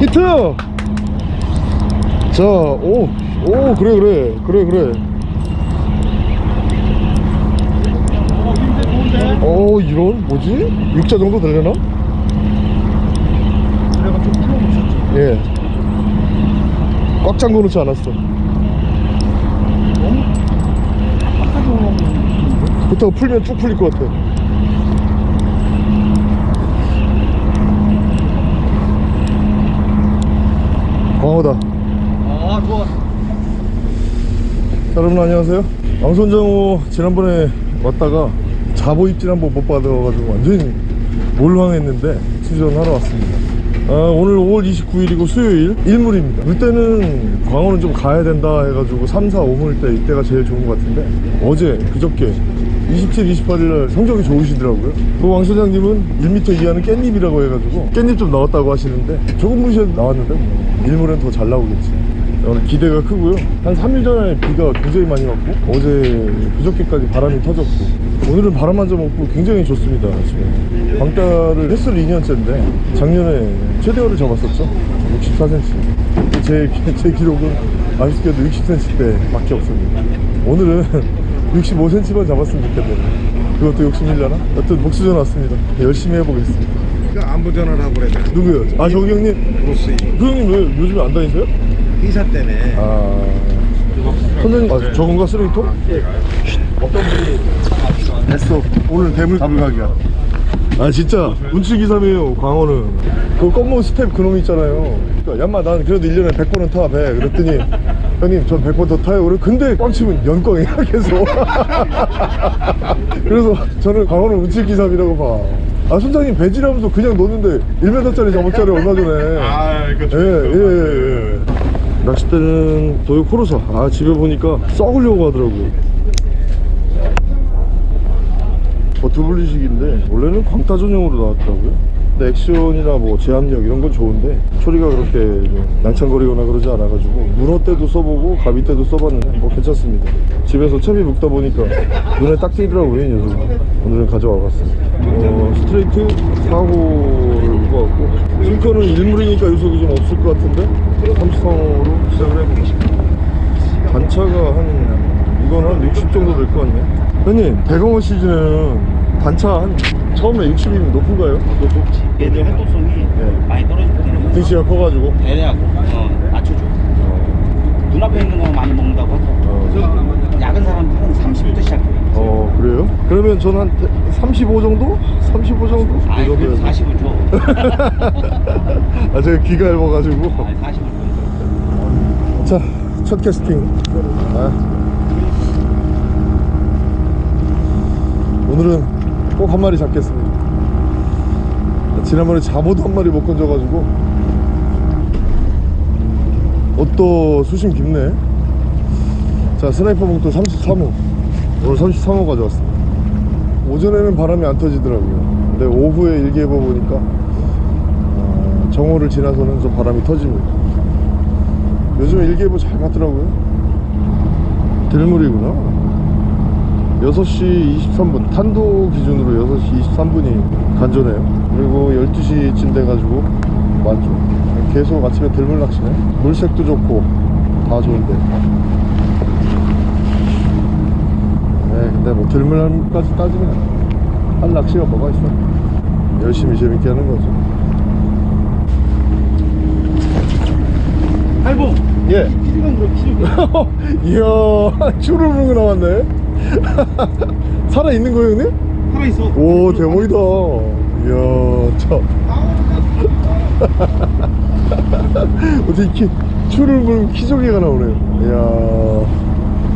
히트 자오오 그래 그래 그래 그래 어? 어 이런 뭐지? 육자 정도 되려나? 예. 꽉 잠궈 놓지 않았어. 올라오는 그렇다고 풀면 쭉 풀릴 것 같아. 광어다. 자, 아, 좋아. 여러분 안녕하세요. 왕손장호 지난번에 왔다가 자보 입질 한번 못 받아가지고 완전히 몰망했는데 수전하러 왔습니다. 아, 오늘 5월 29일이고 수요일 일물입니다. 물때는 광어는 좀 가야 된다 해가지고 3, 4, 5물 때 이때가 제일 좋은 것 같은데 어제 그저께 27, 28일날 성적이 좋으시더라고요. 그왕 소장님은 1m 이하는 깻잎이라고 해가지고 깻잎 좀 나왔다고 하시는데 조금 무시해도 나왔는데 뭐 일물은 더 잘 나오겠지. 오늘 기대가 크고요. 한 3일 전에 비가 굉장히 많이 왔고 어제 그저께까지 바람이 터졌고 오늘은 바람 한점 없고 굉장히 좋습니다. 지금 광다를 햇수로 2년째인데 작년에 최대어를 잡았었죠. 64cm. 제, 제 기록은 아쉽게도 60cm 밖에 없습니다. 오늘은 65cm만 잡았으면 좋겠네요. 그것도 욕심이려나? 여튼 복수전 왔습니다. 열심히 해보겠습니다. 그 안부 전화를 하고 그래. 누구요? 아 저기 형님. 브루스 그 형님 왜 요즘에 안 다니세요? 행사 때문에. 아. 선생님 아, 저건가 쓰레기통? 어떤 분이 됐어. 오늘 대물 불가기야. 아 진짜. 운치기삼이에요 광어는. 그 껌모 스텝 그놈 있잖아요. 그러니까 얌마 난 그래도 1년에 100번은 타 배. 그랬더니 형님 전 100번 더 타요. 그래 근데 꽝 치면 연꽝이야 계속. 그래서 저는 광어는 운치기삼이라고 봐 아 선장님 배지라면서 그냥 놓는데 1m짜리 잡았잖아요 얼마 전에 아, 이거 예, 예, 예, 예. 낚싯대는 도요 코로사. 아, 집에 보니까 썩으려고 하더라고요. 버튜블리식인데, 원래는 광타 전용으로 나왔더라고요. 근데 액션이나 뭐 제압력 이런 건 좋은데, 소리가 그렇게 좀 낭창거리거나 그러지 않아가지고, 문어 때도 써보고, 가비 때도 써봤는데, 뭐 괜찮습니다. 집에서 채비 묶다 보니까 눈에 딱 띄더라고요, 이. 오늘은 가져와 봤습니다. 어, 스트레이트 사고를 묶어갖고, 싱커는 일물이니까 요속이 좀 없을 것 같은데, 33호로 시작을 해보겠습니다. 단차가 한, 이건 한60 정도 될 것 같네. 형님, 대공어 시즌에는 단차 한, 처음에 60이면 높은가요? 높지. 얘들 활동성이 네. 많이 떨어지기 때문에 등치가 커가지고. 배려하고 어, 낮춰줘 눈앞에 있는 거 많이 먹는다고 하죠 어, 작은 사람들은 30부터 시작해요 어, 그래요? 그러면 저는 한 35 정도? 35 정도? 이 아이 그래도 정도여서. 40을 줘 아, 제가 귀가 얇아가지고. 아이 40을 줘 자, 첫 캐스팅. 아. 오늘은 꼭 한 마리 잡겠습니다. 지난번에 잡어도 한 마리 못 건져가지고. 옷도 수심 깊네. 자, 스나이퍼 봉돌 33호. 오늘 33호 가져왔습니다. 오전에는 바람이 안 터지더라고요. 근데 오후에 일기예보 보니까 어, 정오를 지나서는 좀 바람이 터집니다. 요즘 일기예보 잘 맞더라고요 들물이구나 6시 23분 탄도 기준으로 6시 23분이 간조네요 그리고 12시쯤 돼가지고 만조 계속 아침에 들물 낚시네 물색도 좋고 다 좋은데 네 근데 뭐 들물까지 따지면 할 낚시가 뭐가 있어? 열심히 재밌게 하는 거죠 할봉! 예. 키로는 그렇게 키로 이야 추를 물고 나왔네. 살아있는 거예요 형님? 살아있어. 오 대박이다. 이야 참. 어떻게 키, 추를 물고 키조개가 나오네요. 이야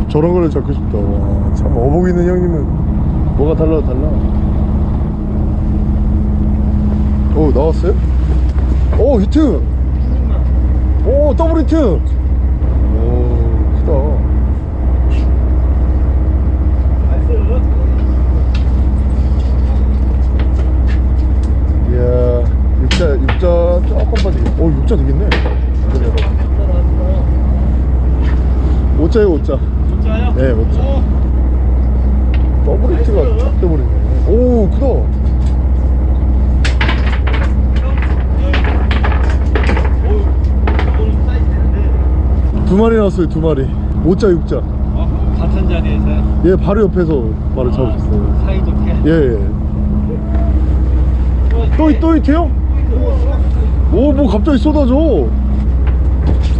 저런 거를 잡고 싶다. 와, 참 어복 있는 형님은 뭐가 달라 달라? 오 나왔어요? 오 히트! 오 더블 히트! 오 크다. 이야 육자 육자 조금 빠지게. 오 육자 되겠네. 오자요 오자 네 오자 더블 히트가 쫙 돼버리네. 오 크다. 두 마리 나왔어요 두 마리. 5자 6자. 어? 같은 자리에서요? 얘 바로 옆에서 바로 잡으셨어요. 사이좋게? 예예. 또, 또 있대요? 오뭐 갑자기 쏟아져.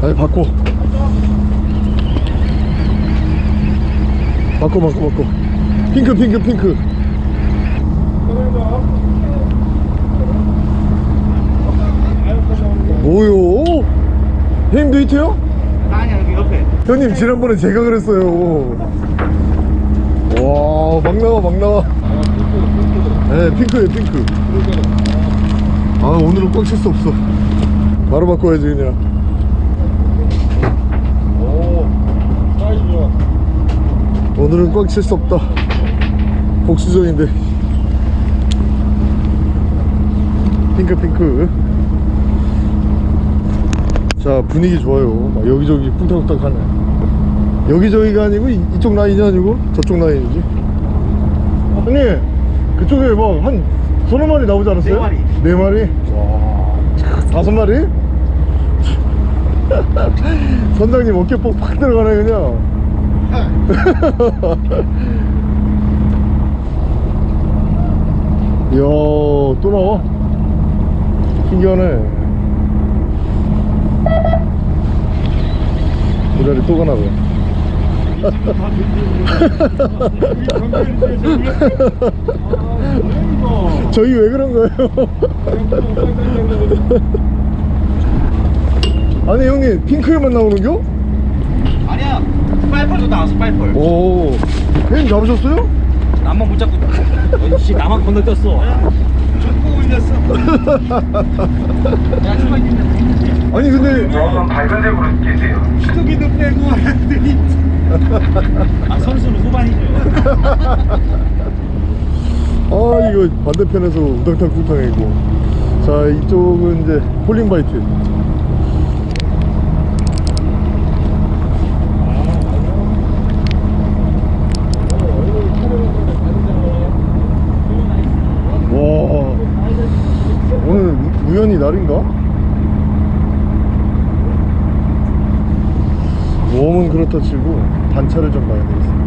아니 바꿔 바꿔 바꿔 바꿔 핑크 핑크 핑크. 뭐요? 형님도 히트요? 아니야 여기 옆에. 형님 지난번에 제가 그랬어요. 와 막 나와 막 나와. 네 핑크예요 핑크. 아 오늘은 꽉찰수 없어. 바로 바꿔야지 그냥 오 사이즈 좋아 오늘은 꽝칠 수 없다 복수전인데 핑크 핑크 자 분위기 좋아요 막 여기저기 쿵탁쿵탁 하네 여기저기가 아니고 이, 이쪽 라인이 아니고 저쪽 라인이지 형님 그쪽에 뭐한 서너 마리 나오지 않았어요? 네 마리. 네 마리? 와 다섯 마리? 선장님 어깨 뻑팍 들어가네 그냥 이야 또 나와 신기하네 고라리 또 가나 봐 저희 왜 그런 거예요? 아니 형님 핑크에만 나오는겨? 빨펄도 나왔어 빨펄 오. 형님 잡으셨어요? 나만 못 잡고 씨 나만 건너뛰었어. 축구 올렸어. 야 출발 아니 근데 축구기도 빼고 애들이 아 선수는 후반이죠. 아 이거 반대편에서 우당탕 쿵탕이고. 자 이쪽은 이제 폴링바이트 와 오늘 날인가? 웜은 그렇다 치고 단차를 좀 봐야 되겠습니다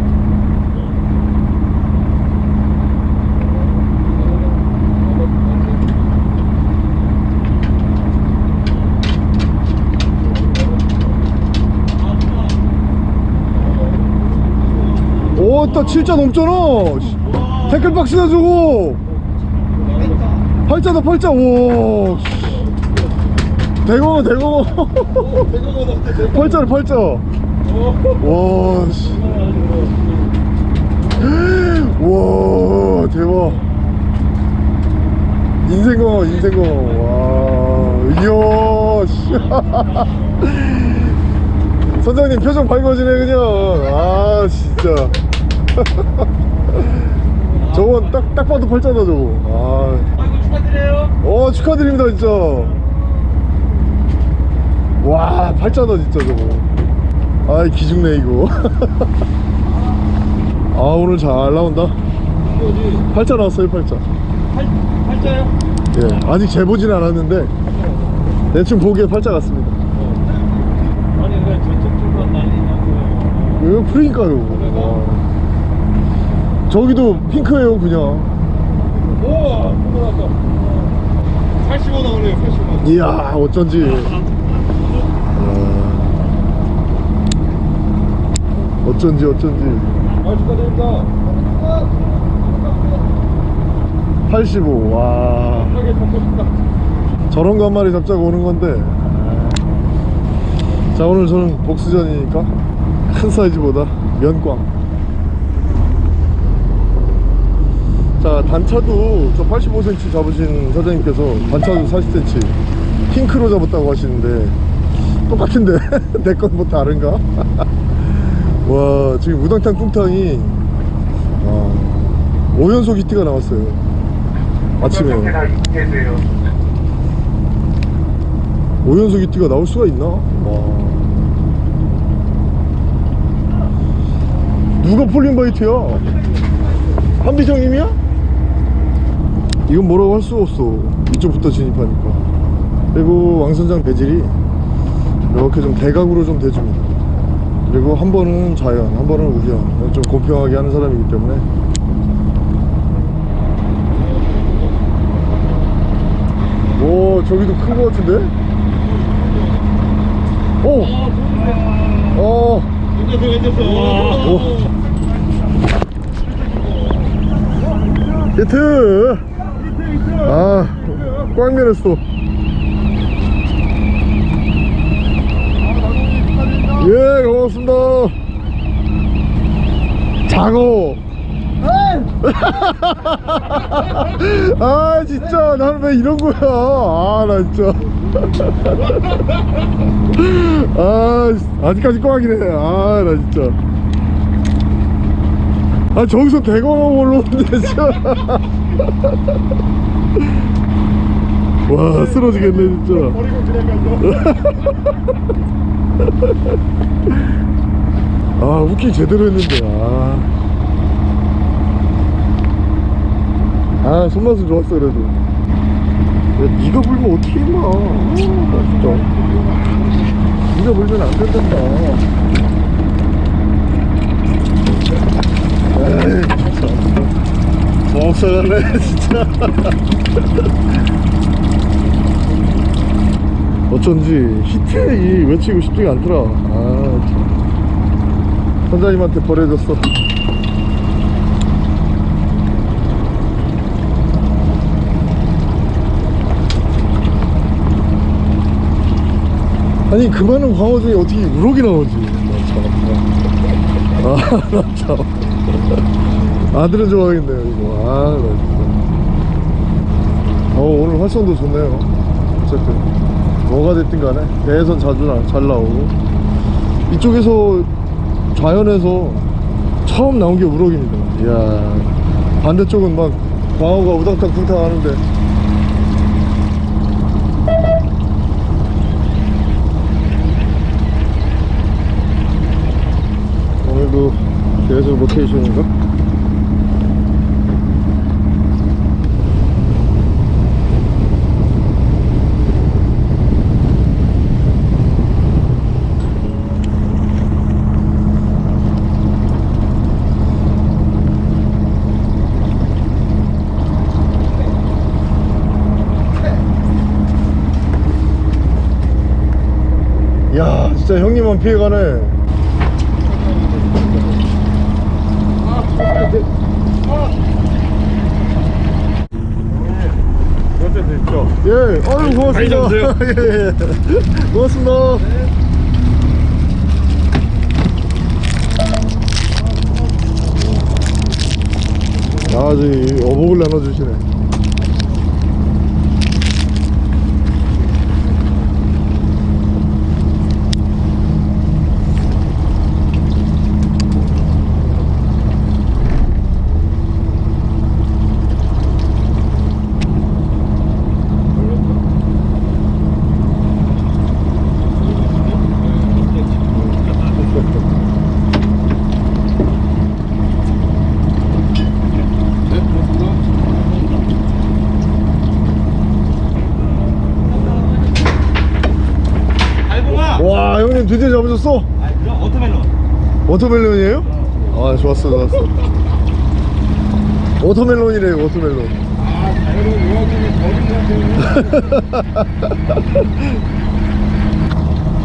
오, 또 7자 넘잖아. 씨. 태클 박스다 저거. 팔자다 팔자. 오. 씨. 대공어 대공어. 팔자를 팔자. 와. 씨. 와 대박. 인생공어 인생공어. 와. 이야. 씨. 선장님 표정 밝아지네 그냥 아 진짜 저건 딱, 딱 봐도 팔자다 저거 아. 아이고 축하드려요 어 축하드립니다 진짜 와 팔자다 진짜 저거. 아이 기죽네 이거. 아 오늘 잘 나온다. 팔자 나왔어요 팔자 팔, 팔자요? 예 아직 재보진 않았는데 대충 보기에 팔자 같습니다. 아니 왜 저쪽 쪽만 날리냐고 이거 그러니까요. 와. 저기도 핑크예요 그냥. 우와 또 나왔다. 85 나오네요 85 이야 어쩐지 이야, 어쩐지 어쩐지. 아 축하드립니다 85와. 편하게 잡고 싶다 저런 거 한 마리 잡자고 오는 건데. 자 오늘 저는 복수전이니까 큰 사이즈보다 면꽝 자 단차도 저 85cm 잡으신 사장님께서 단차도 40cm 핑크로 잡았다고 하시는데 똑같은데? 내 건 뭐 다른가? 와 지금 우당탕 뚱탕이 와, 5연속 히트가 나왔어요 아침에 5연속 히트가 나올 수가 있나? 와. 누가 falling bite야? 한비정님이야? 이건 뭐라고 할 수가 없어 이쪽부터 진입하니까 그리고 왕선장 배질이 이렇게 좀 대각으로 좀 대줍니다 그리고 한 번은 자연 한 번은 우연 좀 공평하게 하는 사람이기 때문에 오 저기도 큰거 같은데? 오! 어. 히트! 아, 꽉 면했어. 예, 고맙습니다. 자고. 아, 진짜, 나는 왜 이런 거야. 아, 나 진짜. 아, 아직까지 꽉이네. 아, 나 진짜. 아, 저기서 대광하고 올라오는데, 진짜. 와, 쓰러지겠네, 진짜. 아, 웃기 제대로 했는데, 아. 아, 손맛은 좋았어, 그래도. 야, 네가 불면 어떻게 임마. 아, 나 진짜. 네가 불면 안 된단다. 에이, 진짜. 뭐 없어졌네, 진짜. 어쩐지 히트이 외치고 싶지가 않더라. 아, 참. 선장님한테 버려졌어. 아니 그 많은 광어 중에 어떻게 우럭이 나오지? 나 참. 아. 아들은 좋아하겠네요 이거. 아, 나 진짜. 어 오늘 활성도 좋네요. 어쨌든 뭐가 됐든 간에 배에선 자주 나, 잘 나오고 이쪽에서 자연에서 처음 나온 게 우럭입니다. 이야 반대쪽은 막 광어가 우당탕 쿵탕 하는데 오늘도 계속 로테이션인가? 야 진짜 형님만 피해가네? 예, 아유 고맙습니다. 예, 예. 고맙습니다. 아, 저기 어복을 나눠주시네. 알봉아. 와, 잡으셨어? 아 그럼 watermelon. Watermelon이에요? 아, 좋았어, 좋았어. Watermelon이래요, watermelon. 아, 좌현은 요한님이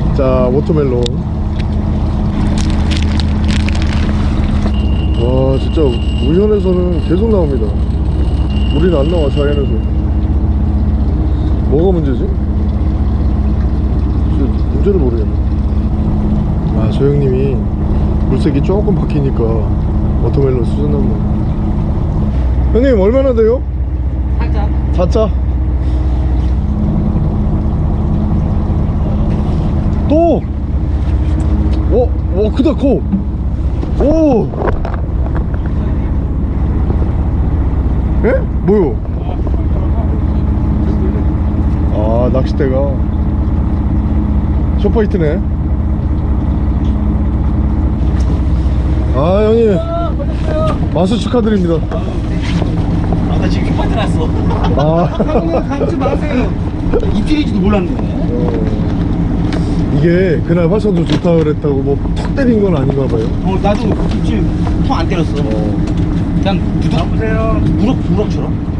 더 자, watermelon. 와, 진짜 우현에서는 계속 나옵니다. 우리는 안 나와, 좌현에서. 뭐가 문제지? 문제를 모르겠네. 아, 저 형님이 물색이 조금 바뀌니까 워터멜론 수준 넘네. 형님, 얼마나 돼요? 살짝. 4차 또! 오! 오 크다 코! 오! 예? 뭐요? 아 낚싯대가 쇼파이트네 아 형님 마수 축하드립니다 아나 지금 휘파트 났어. 아 감지 마세요. 이필인지도 몰랐네. 어, 이게 그날 화성도 좋다 그랬다고 뭐 턱 때린 건 아닌가 봐요. 어 나도 지금 통안 때렸어 그냥 부득 보세요 우럭 우럭처럼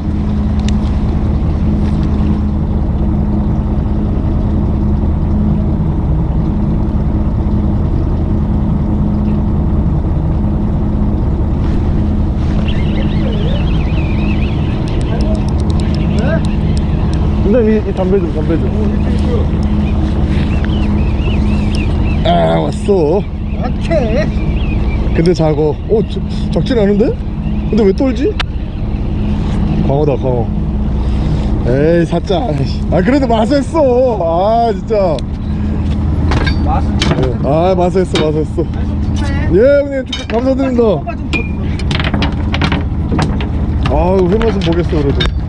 선생님 이, 이 담배 좀 담배 좀. 아 왔어. 오케이. 근데 작어. 어 저, 적진 않은데? 근데 왜 떨지? 광어다 광어. 에이 사짜. 아 그래도 마수했어. 아 진짜. 맛은 예. 아 마수했어 마수했어. 예 형님 감사드립니다. 아유 회맛은 보겠어 그래도.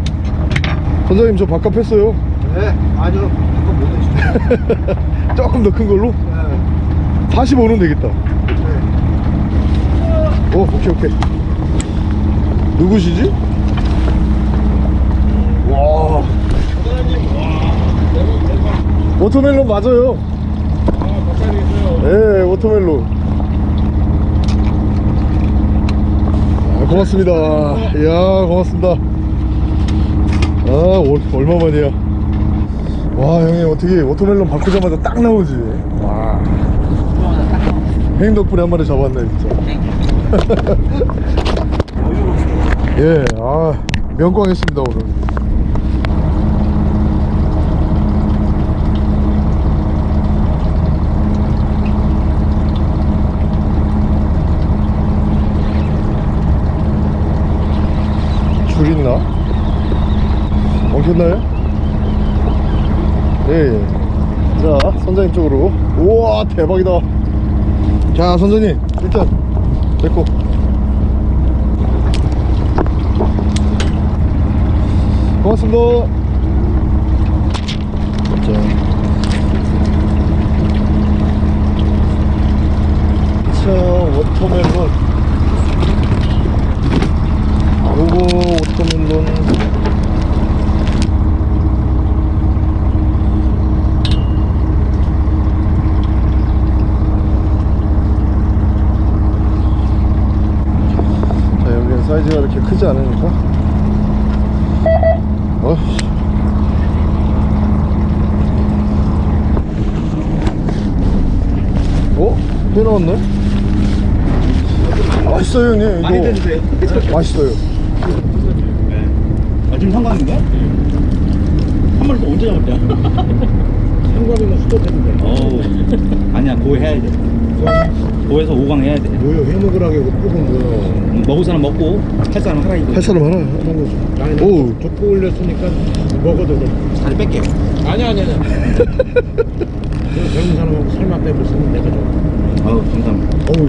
선장님 저 바깥 했어요. 네, 아니요. 그거 못 해주세요. 조금 더 큰 걸로? 45는 되겠다. 오, 오케이, 오케이. 누구시지? 와. Watermelon 맞아요. 아, 바꿔야 되겠어요. 예, watermelon. 아, 고맙습니다. 이야, 고맙습니다. 아, 올- 얼마만이야. 와, 형님, 어떻게 watermelon 바꾸자마자 딱 나오지? 와. 형님 덕분에 한 마리 잡았네, 진짜. 예, 아, 면꽝했습니다, 오늘. 줄 있나? 엉켰나요? 예, 예. 자, 선장님 쪽으로. 우와, 대박이다. 자, 선장님, 일단, 내꺼. 고맙습니다. 자. 자, watermelon. 요거 워터멜론 자 여기는 사이즈가 이렇게 크지 않으니까 어이씨 어? 회 나왔네? 맛있어요 형님 이거 많이 드세요 맛있어요 아 지금 상관인가? 한 마리 더 언제 잡았대? 한국이면 수도 되는데. 어우 아니야 고 해야 돼 고해서 5강 해야 돼 뭐요? 해먹으라고 이거 뽑은. 음, 먹을 사람 먹고 할 사람 하라 이거 할 사람 하나 하는 거죠 나는 오. 족보 올렸으니까 먹어도 돼. 다리 뺄게 아니, 아니, 아니. 그 젊은 사람하고 설마 빼고 쓰면 내가 좀. 어우.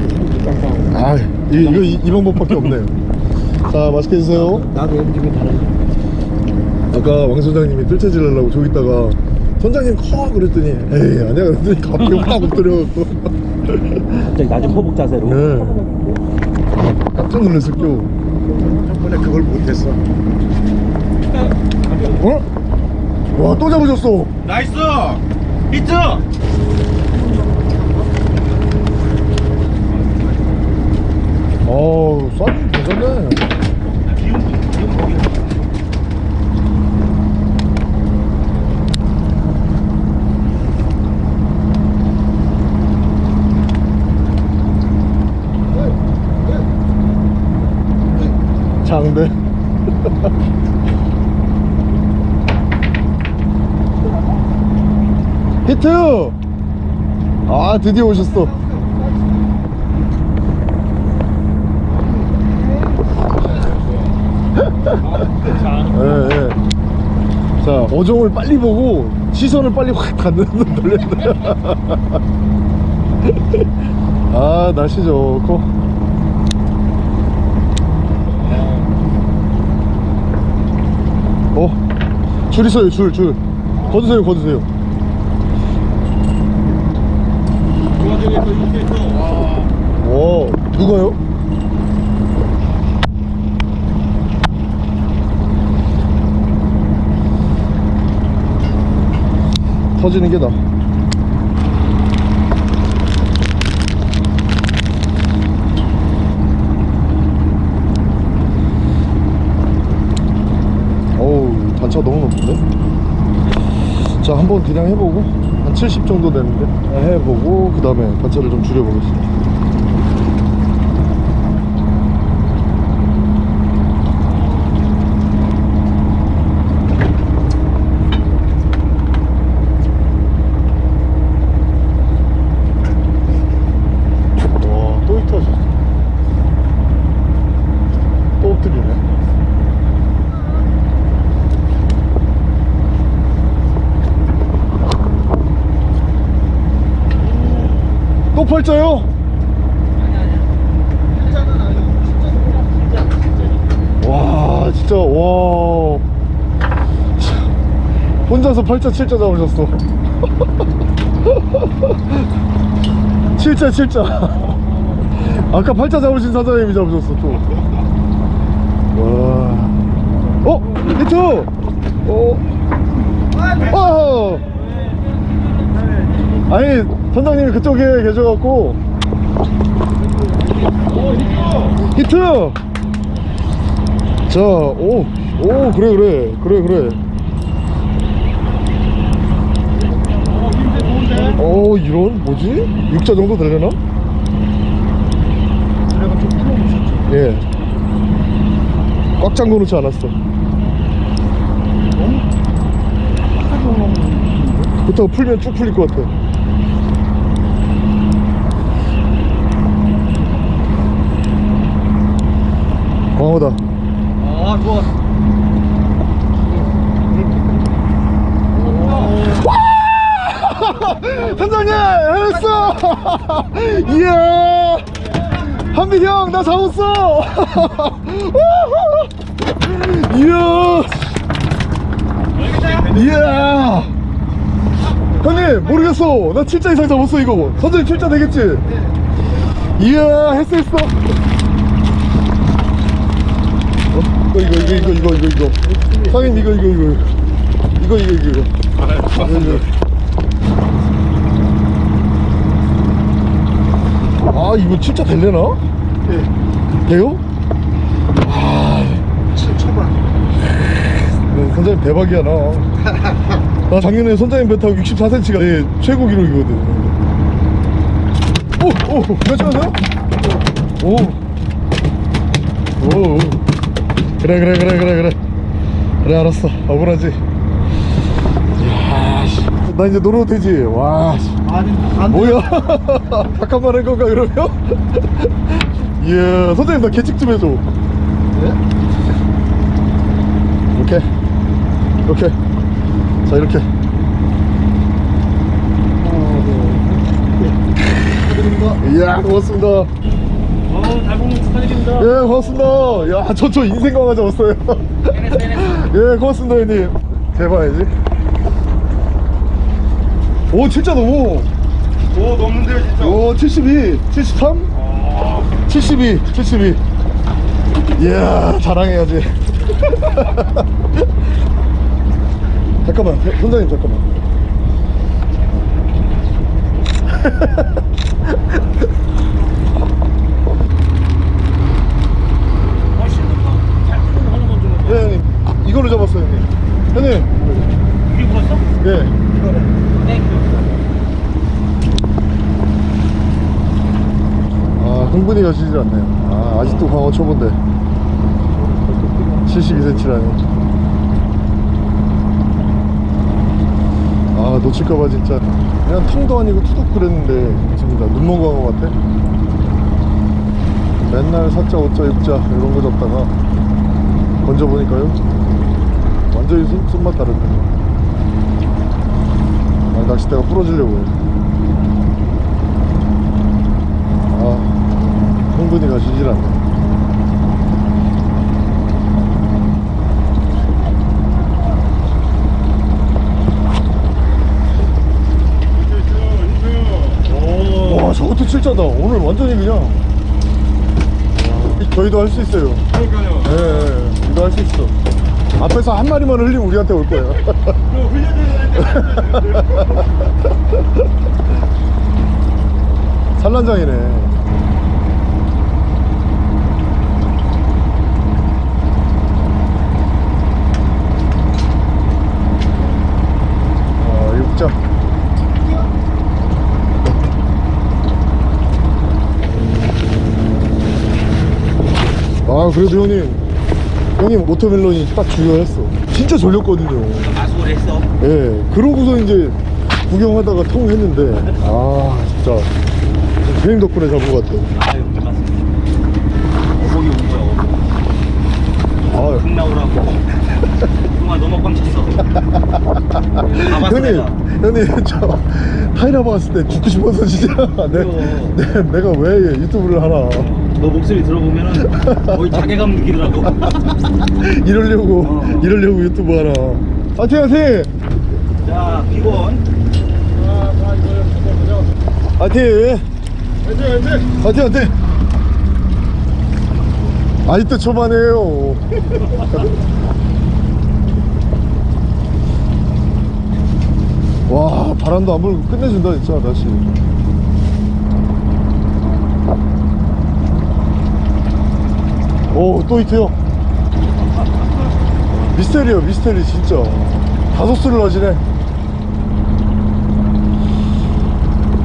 아 이, 이거 이, 이 방법밖에 없네요. 자 맛있게 드세요. 나도 움직임이 다르지. 아까 왕 선장님이 뜰채질하려고 저기 있다가 선장님 커! 그랬더니 에이 아니야. 그랬더니 갑자기 확 엎드려갖고. 갑자기 낮은 포복 자세로. 네. 깜짝 놀랐을 겨. 저번에 그걸 못했어. 어? 와 또 잡으셨어. 나이스! 히트 어우 쏴 괜찮네. 장대. 히트! 아 드디어 오셨어 예, 예. 자 어종을 빨리 보고 시선을 빨리 확 갖는 돌렸네 아 날씨 좋고 어? 줄 있어요 줄줄. 거두세요 거두세요 떨어지는 게 나아 어우 단차 너무 높은데? 자 한번 그냥 해보고 한 70 정도 되는데? 네, 해보고 그 다음에 단차를 좀 줄여보겠습니다. 또 팔자요? 와 진짜 와 혼자서 팔자 칠자 잡으셨어 칠자 칠자 아까 팔자 잡으신 사장님이 잡으셨어 또 와. 어? 히트! 어? 어! 아니 선장님이 그쪽에 계셔갖고 히트! 자, 오, 오, 그래, 그래, 그래, 그래. 어, 이런, 뭐지? 육자 정도 되려나? 예. 꽉 잠궈 놓지 않았어. 그렇다고 풀면 쭉 풀릴 것 같아. 광어다. 아 좋아. 선장님 해냈어! 이야! 한빈 형나 잡았어! 이야! 이야! 형님 모르겠어. 나 7자 이상 잡았어 이거. 선장님 7자 되겠지? 이야 했어 했어 어? 이거 이거 이거 이거 이거 이거 이거 상인 이거 이거 이거 이거 이거 이거 이거 아 이거 진짜 될래나? 예 돼요? 아 7천만 아, 선장님 대박이야 나 나 작년에 선장님 배 타고 64cm가 예, 최고 기록이거든 오! 오! 몇천하세요? 오! 오! 오. 그래, 그래, 그래, 그래, 그래. 그래, 알았어. 억울하지. 이야, 씨. 나 이제 놀아도 되지. 와, 씨. 아니 안 뭐야? 잠깐만 할 건가 그러면? 이야 선생님 나 계측 좀 해줘 이렇게 이렇게 자 이렇게 이야 고맙습니다 축하드립니다. 예 고맙습니다. 야 저 저 인생 강화 잡았어요. 예 고맙습니다 형님. 대봐야지. 오 진짜 너무. 오 넘는데요 진짜. 오 72, 73, 72, 72. 이야 자랑해야지. 잠깐만, 선장님 잠깐만. 네 형님, 이걸로 잡았어요 형님. 형님, 이게 불었어? 예. 아 흥분이 가시지 않네요. 아 아직도 광어 초보인데. 72cm라니. 아 놓칠까봐 진짜. 그냥 텅도 아니고 투둑 그랬는데 진짜 눈먼 광어 같아? 맨날 4자 5자 6자 이런 거 잡다가 건져보니까요 완전히 손, 손맛 다르네 아, 낚싯대가 부러지려고 해 아, 흥분이 가시질 않네. 와, 저것도 칠자다. 오늘 완전히 그냥. 와, 저희도 할 수 있어요. 그러니까요 예, 예, 이거 할 수 있어. 앞에서 한 마리만 흘리면 우리한테 올 거예요. 산란장이네. 아, 아 그래도 형님. 형님 watermelon이 딱 중요했어 진짜 졸렸거든요 마수를 했어. 예 그러고서 이제 구경하다가 통 했는데 아 진짜 형님 덕분에 잡은 것 같아요 아유, 고맙습니다. 어복이 온 거야, 어복. 아흙 나오라고. 그동안 너무 꽝 쳤어. 가봤어, 형님. 형님 저 타이라바 할 때 죽고 싶어서 진짜 내, 내, 내가 왜 유튜브를 하나 너 목소리 들어보면은 거의 자괴감 느끼더라고. 이러려고 어. 이러려고 유튜브 하나 화이팅 화이팅 자, 비건. 화이팅 화이팅 화이팅 아직도 초반이에요 와 바람도 안 불고 끝내준다 진짜 날씨 오또 히트요 미스테리요 미스테리 진짜. 다섯 수를 하시네.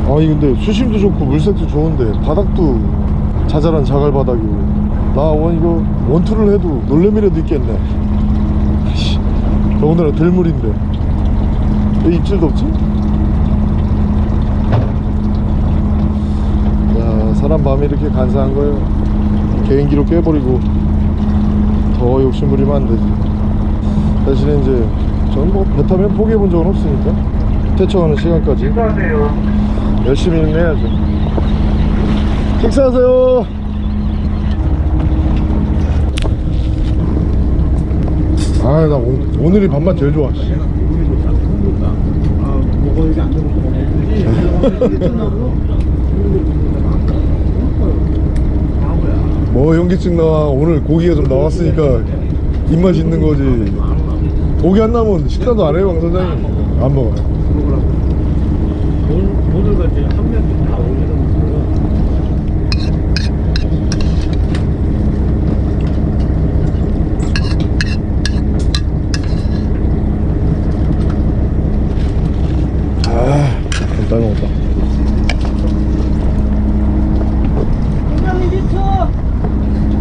아니 근데 수심도 좋고 물색도 좋은데 바닥도 자잘한 자갈 바닥이고. 나 원 이거 원투를 해도 놀래미라도 있겠네. 씨, 더군다나 들물인데. 왜 입질도 없지? 야 사람 마음이 이렇게 간사한 거예요 개인기로 깨버리고 더 욕심 부리면 안 되지. 대신에 이제 저는 뭐 배 타면 포기해 본 적은 없으니까 퇴청하는 시간까지 열심히 해야죠. 식사하세요. 아나 오늘이 밥맛 제일 좋아. 씨. 뭐 현기증 나와 오늘 고기가 좀 나왔으니까 입맛이 있는 거지. 고기 안 나오면 식사도 안 해요 강 선장님. 안 먹어요. 모든 걸 이제 한 명씩 다 올려놓으면 아 잘 먹었다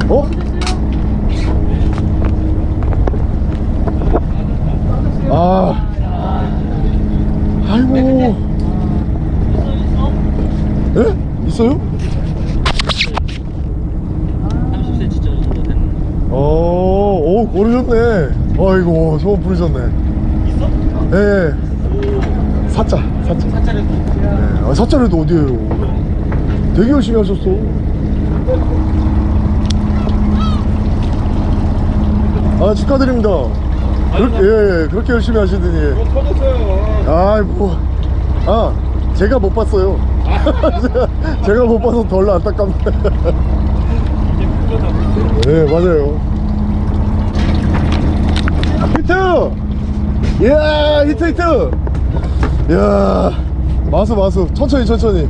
어? 아 아이고 예? 있어요? 30cm 정도 되는. 어, 오, 고르셨네. 아이고, 소원 부르셨네. 있어? 예. 사자, 사자. 사짜리 예. 아, 사자래도 어디에요? 되게 열심히 하셨어. 아, 축하드립니다. 그렇게, 예, 예, 그렇게 열심히 하시더니. 터졌어요. 아이, 뭐. 아, 제가 못 봤어요. 제가, 제가 못 봐서 덜 안타깝네. 네, 맞아요. 히트! 이야, 히트, 히트! 이야, 마수, 마수. 천천히, 천천히.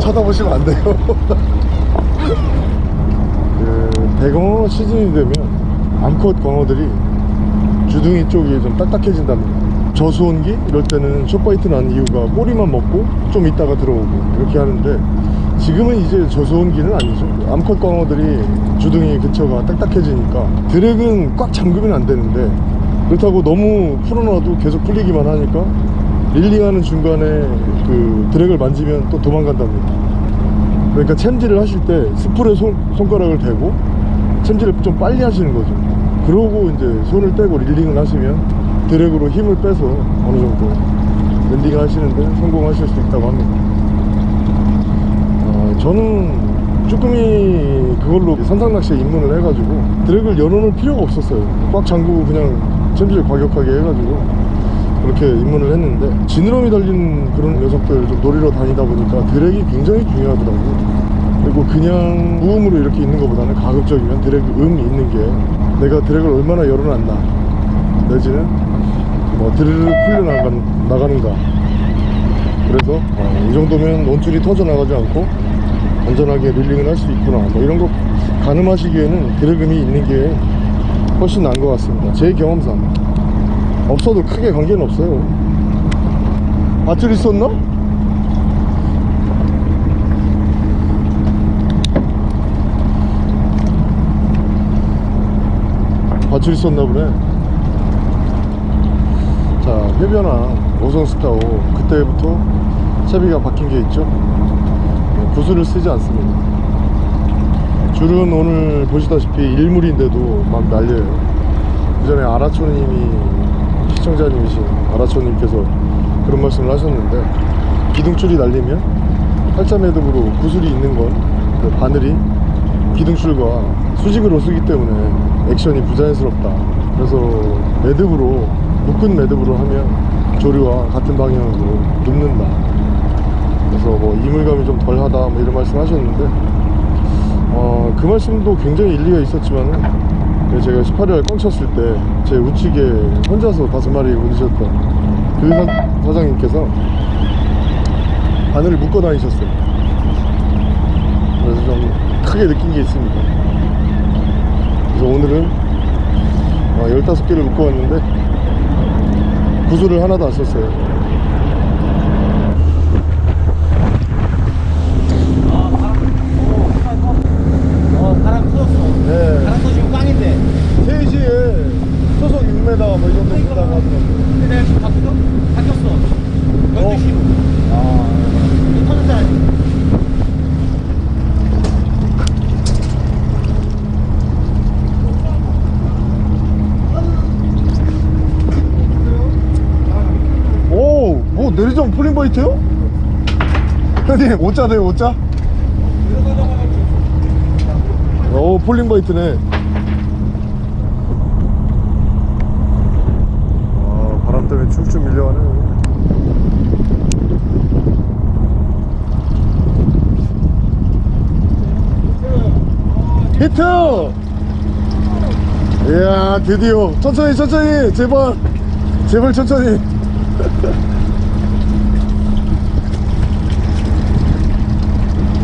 쳐다보시면 안 돼요. 그 대광어 시즌이 되면 암컷 광어들이 주둥이 쪽이 좀 딱딱해진답니다 저수온기 이럴 때는 숏바이트 난 이유가 꼬리만 먹고 좀 있다가 들어오고 이렇게 하는데 지금은 이제 저수온기는 아니죠. 암컷 광어들이 주둥이 근처가 딱딱해지니까 드랙은 꽉 잠그면 안 되는데 그렇다고 너무 풀어놔도 계속 풀리기만 하니까 릴링하는 중간에 그 드랙을 만지면 또 도망간답니다. 그러니까 챔질을 하실 때 스풀에 손, 손가락을 대고 챔질을 좀 빨리 하시는 거죠. 그러고 이제 손을 떼고 reeling을 하시면 drag로 힘을 빼서 어느 정도 landing 하시는데 성공하실 수 있다고 합니다. 어, 저는 쭈꾸미 그걸로 선상낚시에 입문을 해가지고 drag를 열어놓을 필요가 없었어요. 꽉 잠그고 그냥 챔질 과격하게 해가지고 그렇게 입문을 했는데 지느러미 달린 그런 녀석들 좀 노리러 다니다 보니까 drag가 굉장히 중요하더라고요. 그리고 그냥 무음으로 이렇게 있는 것보다는 가급적이면 드랙 음이 있는 게 내가 drag를 얼마나 열어놨나 내지는 뭐 드르르 풀려나가는, 나가는가. 그래서 어, 이 정도면 논줄이 터져나가지 않고 안전하게 릴링을 할 수 있구나. 뭐 이런 거 가늠하시기에는 드래금이 있는 게 훨씬 나은 것 같습니다. 제 경험상. 없어도 크게 관계는 없어요. 밧줄 있었나? 밧줄 있었나 보네. 자 해변항 오성 스타오 그때부터 채비가 바뀐 게 있죠. 네, 구슬을 쓰지 않습니다. 줄은 오늘 보시다시피 일물인데도 막 날려요. 그 전에 아라초님이 시청자님이신 아라초님께서 그런 말씀을 하셨는데 기둥줄이 날리면 팔자 매듭으로 구슬이 있는 건 그 바늘이 기둥줄과 수직으로 쓰기 때문에 액션이 부자연스럽다. 그래서 매듭으로 묶은 매듭으로 하면 조류와 같은 방향으로 눕는다 그래서 뭐 이물감이 좀 덜하다 뭐 이런 말씀 하셨는데 어, 그 말씀도 굉장히 일리가 있었지만은 그 제가 18일 꽝 쳤을 때 제 우측에 혼자서 다섯 마리 건드셨던 그 사- 사장님께서 바늘을 묶어 다니셨어요. 그래서 좀 크게 느낀 게 있습니다. 그래서 오늘은 어, 15개를 묶어 왔는데 구슬을 하나도 안 썼어요 어 바람 터졌어 네 바람 터지면 꽝인데 3시에 초속 6m 뭐 이 정도 본다고 하더라고요 근데 내가 지금 바뀌어? 바뀌었어 12시로 아 이거 터졌잖아 오, 뭐 내리정 폴링바이트요? 형님, 5자 돼요, 5자? 오, 폴링바이트네. 아, 바람 때문에 쭉쭉 밀려가네. 히트! 이야, 드디어. 천천히, 천천히, 제발. 제발 천천히.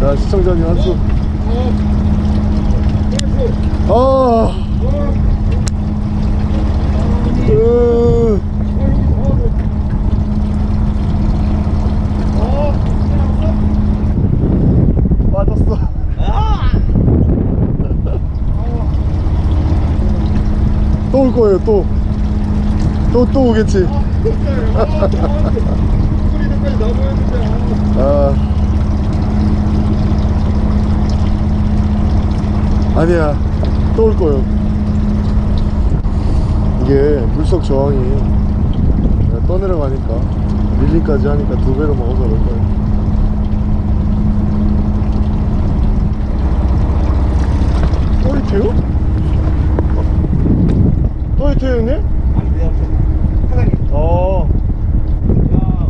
자 시청자님 한수. 아. 으. 빠졌어. 또 올 거예요 또. 또 또 오겠지. 아 아니야 또 올 거요 이게 물속 저항이 내가 떠내려가니까 밀리까지 하니까 두 배로 먹어서 그럴 거예요 또 히트요? 또 히트요 형님? 아니 내 앞에 사장님 어 야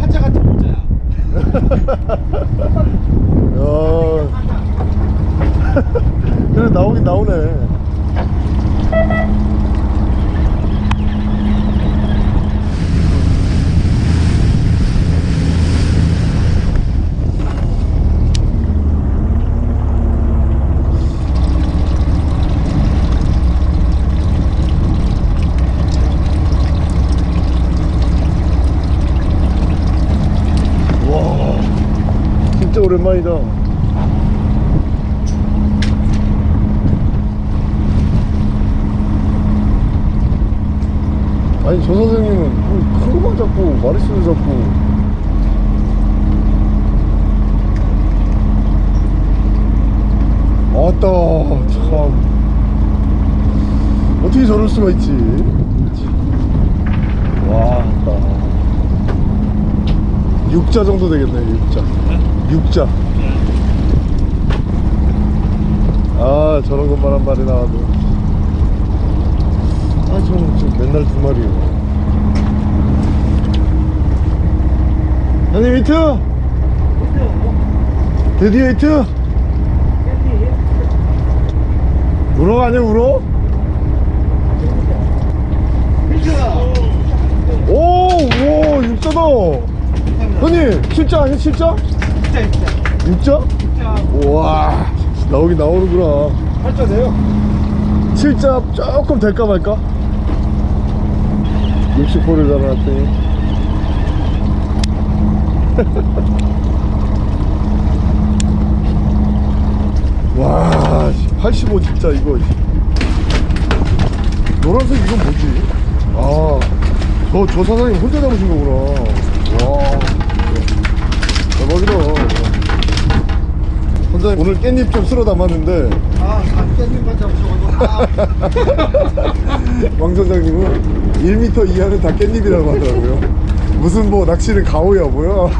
파자 같은 모자야 야. 그래 나오긴 나오네. 와, 진짜 오랜만이다. 아니 저 선생님은 큰 것만 잡고 마리수를 잡고 아따 참 어떻게 저럴 수가 있지 와 아따 6자 정도 되겠네 6자. 6자. 아 저런 것만 한 마리 나와도. 아 저는 지금 맨날 두 마리요. 형님 히트? 드디어 히트? 우럭 아니야 우럭? 오, 오, 육자다. 형님, 실자 아니야, 실자? 진짜 진짜 육자? 진짜 우와, 나오긴 나오는구나. 팔자 돼요? 실자 조금 될까 말까? 60호를 달아놨더니 와, 85 진짜 이거. 노란색 이건 뭐지? 아, 저, 저 사장님 혼자 잡으신 거구나. 와, 대박이다. 선장님 오늘 깻잎 좀 쓸어 담았는데 아, 깻잎만 잡으셔가지고. 왕 선장님은 1m 이하는 다 깻잎이라고 하더라고요. 무슨 뭐 낚시는 가오야 뭐야?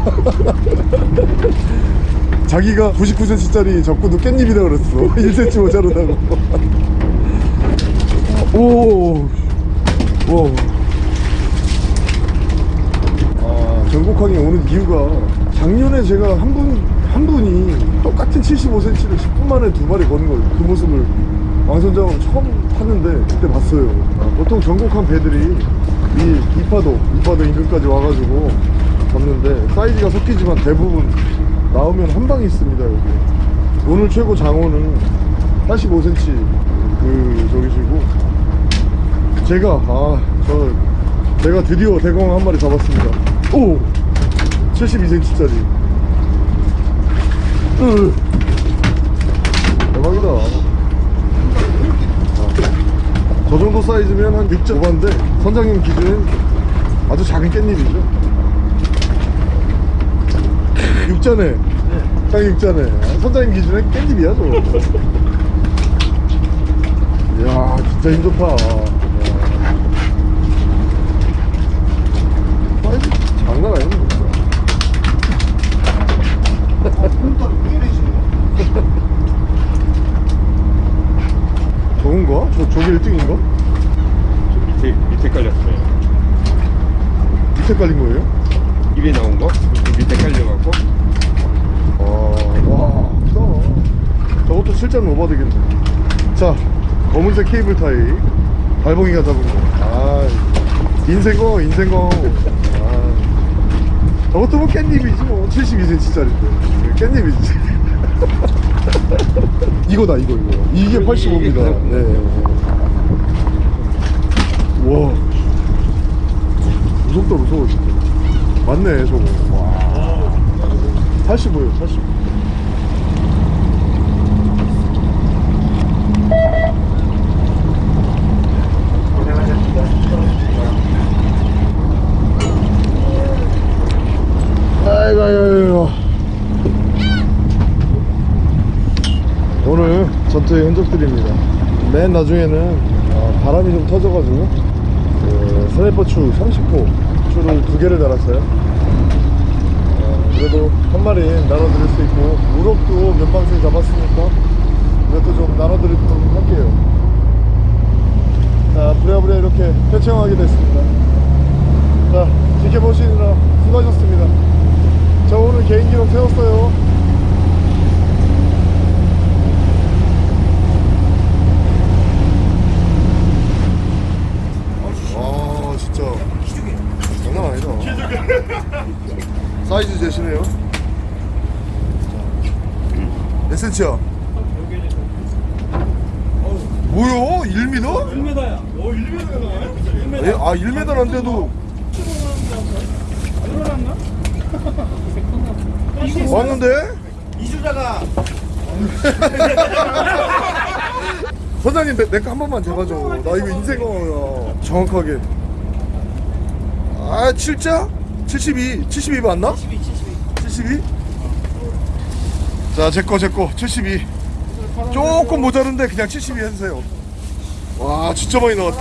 자기가 99cm짜리 접고도 깻잎이라 그랬어. 1cm 모자르다고. 오, 와. 아, 전국항에 오는 이유가 작년에 제가 한 분, 한 분이 똑같은 75cm를 10분 만에 두 마리 거는 거예요. 그 모습을 왕선장으로 처음 탔는데 그때 봤어요. 아, 보통 전국항 배들이 이 이파도, 이파도 인근까지 와가지고 잡는데 사이즈가 섞이지만 대부분 나오면 한 방이 있습니다, 여기. 오늘 최고 장어는 85cm 그 저기시고 제가 아 저 제가 드디어 대공 한 마리 잡았습니다 오 72cm짜리. 으 대박이다. 아, 저 정도 사이즈면 한 6점 오반데 선장님 기준엔 아주 작은 깻잎이죠. 육전에. 딱 육전에. 아, 선장님 기준엔 깻잎이야 저거. 이야 진짜 힘 좋다 야. 사이즈 장난 아니네 진짜 저건가? 저, 저게 1등인가? 밑에, 밑에 깔렸어요. 밑에 깔린 거예요? 입에 나온 거? 밑에 깔려갖고. 아, 와, 크다. 저것도 실전 오버 되겠네. 자, 검은색 케이블 타이. 발봉이가 잡은 거. 아, 인생거, 인생거. 아, 저것도 뭐 깻잎이지 뭐. 72cm짜리인데. 깻잎이지. 이거다, 이거, 이거. 이게 85입니다. 네. 와. 무섭다, 무서워, 진짜. 맞네, 저거. 와. 85예요, 85. 아이고, 아이고, 아이고. 오늘 전투의 흔적들입니다. 맨 나중에는 어, 바람이 좀 터져가지고 그 스나이퍼추 30호 추를 두 개를 달았어요. 어, 그래도 한 마리 나눠드릴 수 있고 우럭도 몇 방씩 잡았으니까 이것도 좀 나눠드리도록 할게요. 자 부랴부랴 이렇게 표창하게 됐습니다. 자 지켜보시느라 수고하셨습니다. 저 오늘 개인 기록 세웠어요 아 진짜 장난 아니다 사이즈 되시네요 몇 센치야? 뭐야? 1m? 1m야. 오, 1m가 나와요? 에? 아 1m란데도 왔는데? 이주자가 선장님 내거 한 번만 재봐줘 나 이거 인생어야 정확하게 아 7자? 72 72 맞나? 72 72 자 제 거 제 거. 72 조금 모자른데 그냥 72 해주세요. 와 진짜 많이 나왔다